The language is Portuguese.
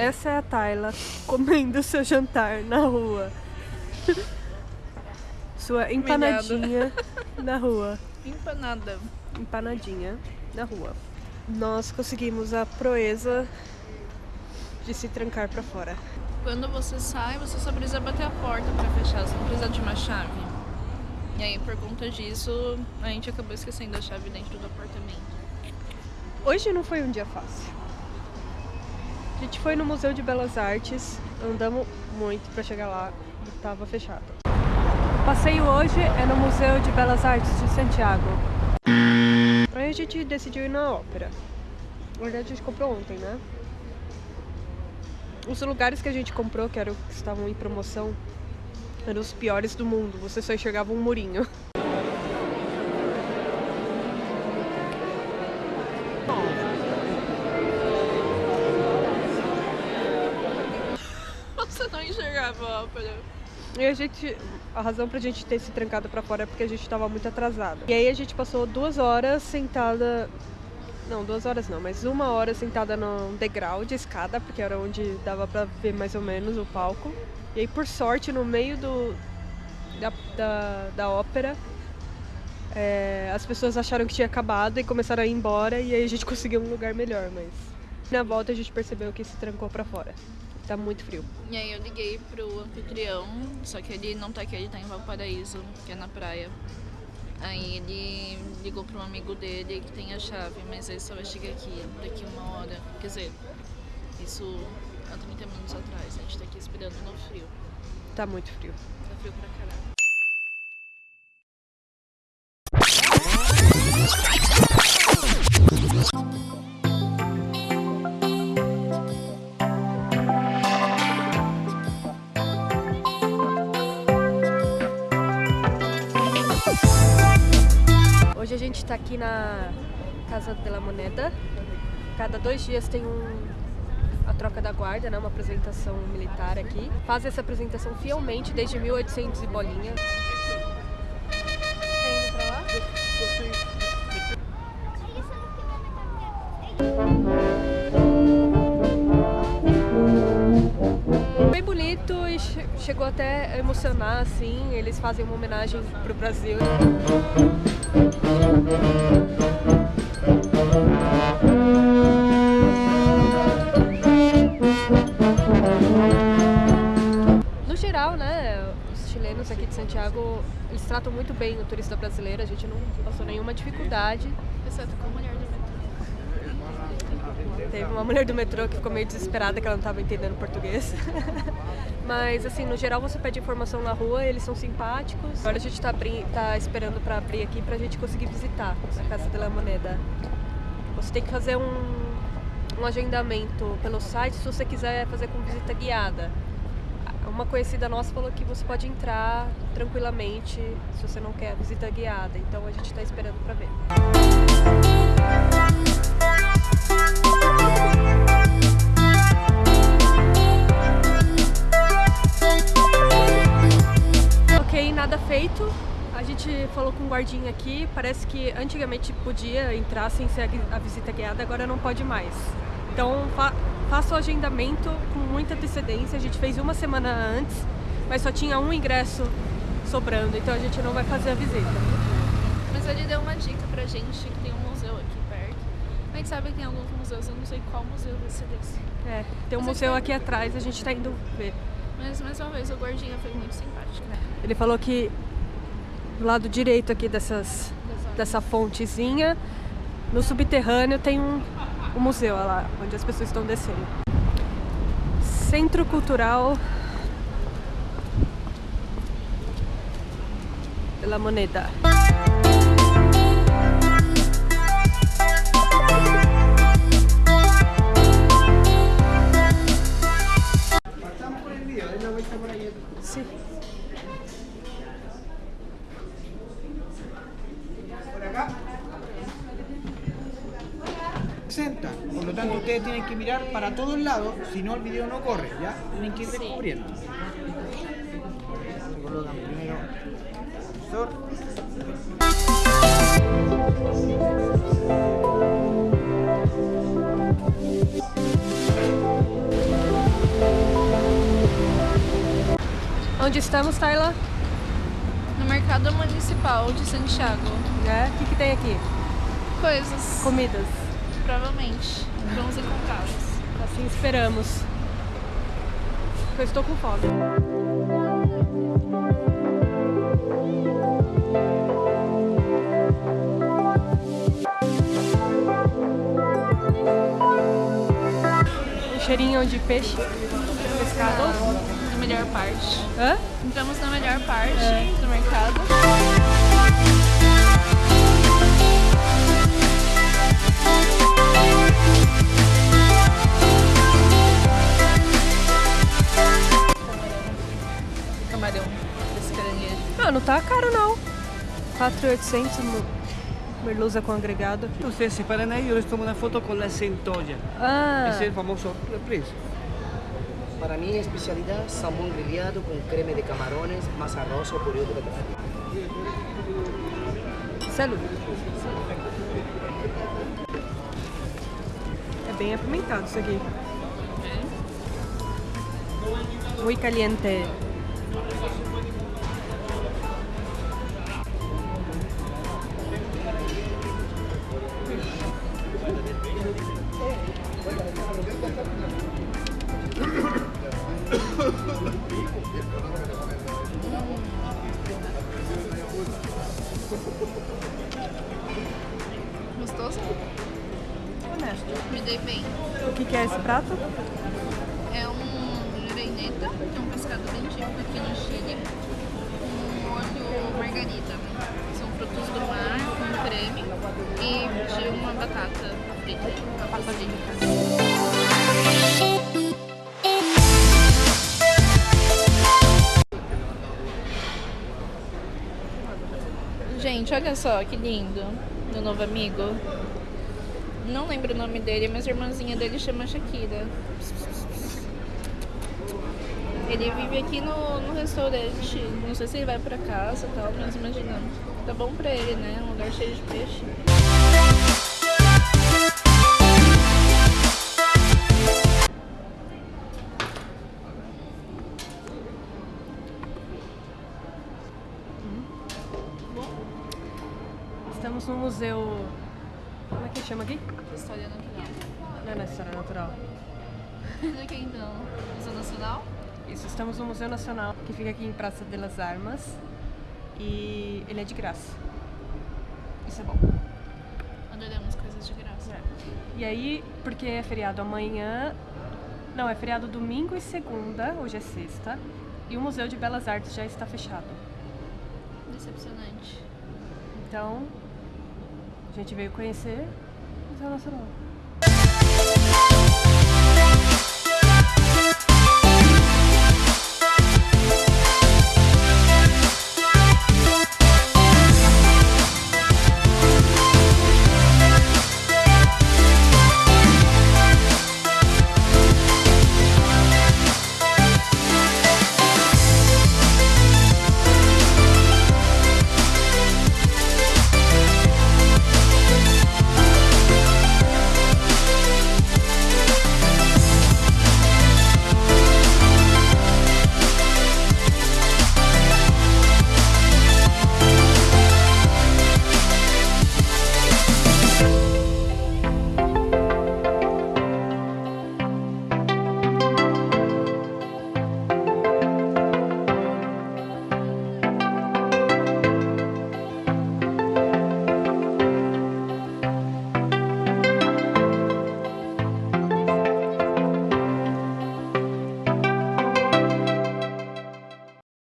essa é a Tayla comendo seu jantar na rua. Sua empanadinha na rua. Empanada. Empanadinha na rua. Nós conseguimos a proeza de se trancar pra fora. Quando você sai, você só precisa bater a porta pra fechar, você não precisa de uma chave. E aí, por conta disso, a gente acabou esquecendo a chave dentro do apartamento. Hoje não foi um dia fácil. A gente foi no Museu de Belas Artes, andamos muito pra chegar lá e tava fechado. O passeio hoje é no Museu de Belas Artes de Santiago. Aí a gente decidiu ir na ópera. Na verdade a gente comprou ontem, né? Os lugares que a gente comprou, que eram que estavam em promoção, eram os piores do mundo. Você só enxergava um murinho. ópera. E a gente. A razão pra gente ter se trancado pra fora é porque a gente tava muito atrasada. E aí a gente passou duas horas sentada. Não, duas horas não, mas uma hora sentada num degrau de escada, porque era onde dava pra ver mais ou menos o palco. E aí, por sorte, no meio do. da, da, da ópera, é, as pessoas acharam que tinha acabado e começaram a ir embora, e aí a gente conseguiu um lugar melhor, mas. Na volta a gente percebeu que se trancou pra fora. Tá muito frio. E aí eu liguei pro anfitrião, só que ele não tá aqui, ele tá em Valparaíso, que é na praia. Aí ele ligou para um amigo dele que tem a chave, mas ele só vai chegar aqui daqui uma hora. Quer dizer, isso há 30 minutos atrás. A gente tá aqui esperando no frio. Tá muito frio. Tá frio pra caralho. Hoje a gente tá aqui na Casa de la Moneda. Cada dois dias tem um, a troca da guarda, né? Uma apresentação militar aqui. Faz essa apresentação fielmente desde 1800 e bolinha. Bem bonito e che- chegou até a emocionar, assim. Eles fazem uma homenagem pro Brasil. Tratam muito bem o turista brasileiro, a gente não passou nenhuma dificuldade. Exceto com a mulher do metrô. Teve uma mulher do metrô que ficou meio desesperada que ela não estava entendendo português. Mas, assim, no geral você pede informação na rua, eles são simpáticos. Agora a gente tá, abri- tá esperando para abrir aqui pra gente conseguir visitar a Casa de la Moneda. Você tem que fazer um, um agendamento pelo site se você quiser fazer com visita guiada. Uma conhecida nossa falou que você pode entrar tranquilamente se você não quer visita guiada. Então a gente tá esperando para ver. Ok, nada feito. A gente falou com o guardinha aqui, parece que antigamente podia entrar sem ser a visita guiada, agora não pode mais. Então faça o agendamento com muita antecedência. A gente fez uma semana antes, mas só tinha um ingresso sobrando, então a gente não vai fazer a visita. Mas ele deu uma dica pra gente que tem um museu aqui perto. A gente sabe que tem alguns museus, eu não sei qual museu vai ser desse. É, tem um museu aqui atrás, a gente tá indo ver. Mas mais uma vez, o gordinho foi muito simpático. né? Ele falou que do lado direito aqui dessas, dessa fontezinha, no subterrâneo tem um, um museu lá, onde as pessoas estão descendo. Centro Cultural la Moneda. lado, si no el video no corre, ¿ya? Tienen que ir descubriendo. Se colocan primero Onde estamos, Tayla? No mercado municipal de Santiago. Né? O que, que tem aqui? Coisas. Comidas. Provavelmente. Vamos encontrá-los. Assim esperamos. Eu estou com fome. Um cheirinho de peixe, pescado. Na melhor parte. Hã? Entramos na melhor parte É. do mercado. 4,800 no- merluza com agregado. Ustedes se paran ahí, yo les tomo una foto con la centolla. Ah, Ese es el famoso reprise. Para mí especialidad salmón grillado con crema de camarones, más arroz o puré de betabel. salud. É bem apimentado isso aqui. Muy caliente. Gostoso? Honesto. Me dei bem. O que, que é esse prato? É um reineta, que é um pescado bem típico aqui no Chile, com molho margarita. Gente, olha só que lindo, meu novo amigo. Não lembro o nome dele, mas a irmãzinha dele chama Shakira. Ele vive aqui no, no restaurante. Não sei se ele vai pra casa tal, mas imagina. Tá bom pra ele, né? Um lugar cheio de peixe. Estamos no museu. Como é que chama aqui? História natural. Não é na História Natural. Olha aqui então. Museu Nacional? Isso, estamos no Museu Nacional, que fica aqui em Praça de las Armas. E ele é de graça. Isso é bom. Adoramos coisas de graça. E aí, porque é feriado amanhã. Não, é feriado domingo e segunda, hoje é sexta. E o Museu de Belas Artes já está fechado. Decepcionante. Então, a gente veio conhecer o Museu Nacional.